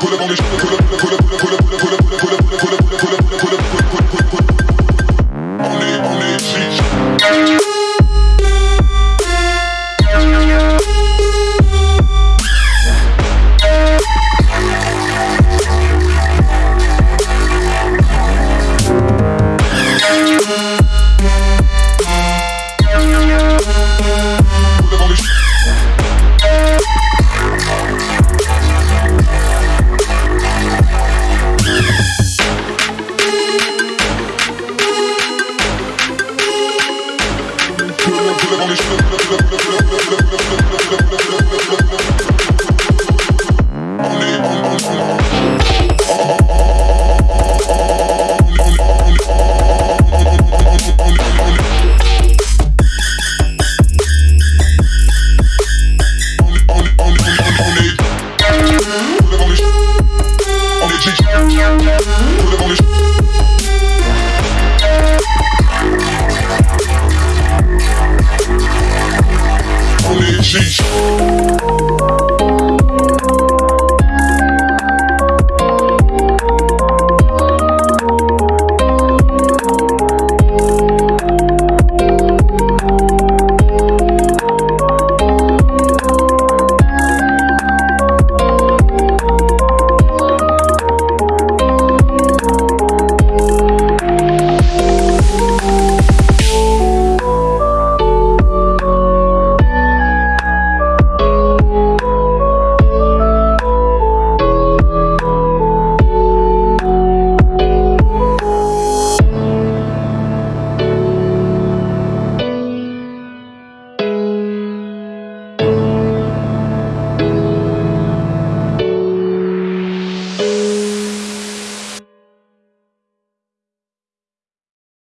Pull up dans les. On est, on, on, on, on. Up on the Machine.